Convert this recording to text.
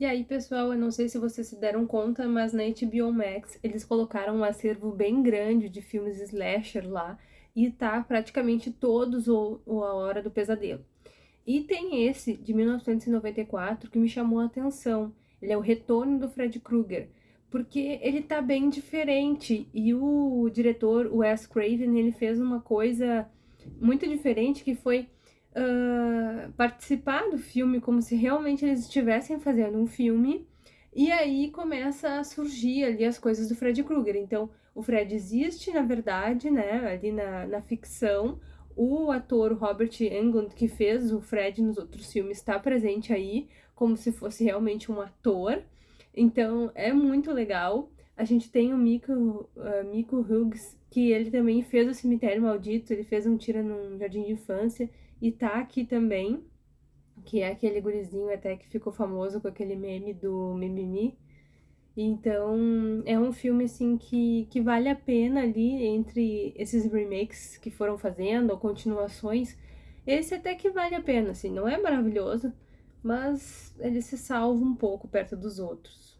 E aí, pessoal, eu não sei se vocês se deram conta, mas na HBO Max eles colocaram um acervo bem grande de filmes slasher lá, e tá praticamente todos o, o A Hora do Pesadelo. E tem esse, de 1994, que me chamou a atenção. Ele é o Retorno do Fred Krueger, porque ele tá bem diferente, e o diretor, o Wes Craven, ele fez uma coisa muito diferente, que foi uh, participar do filme como se realmente eles estivessem fazendo um filme, e aí começa a surgir ali as coisas do Fred Krueger. Então, o Fred existe, na verdade, né, ali na, na ficção, o ator Robert Englund, que fez o Fred nos outros filmes, está presente aí, como se fosse realmente um ator. Então, é muito legal. A gente tem o Miko, uh, Miko Hughes, que ele também fez o Cemitério Maldito, ele fez um tira num jardim de infância, e tá aqui também, que é aquele gurizinho até que ficou famoso com aquele meme do Mimimi. Então, é um filme, assim, que, que vale a pena ali, entre esses remakes que foram fazendo, ou continuações, esse até que vale a pena, assim, não é maravilhoso, mas ele se salva um pouco perto dos outros.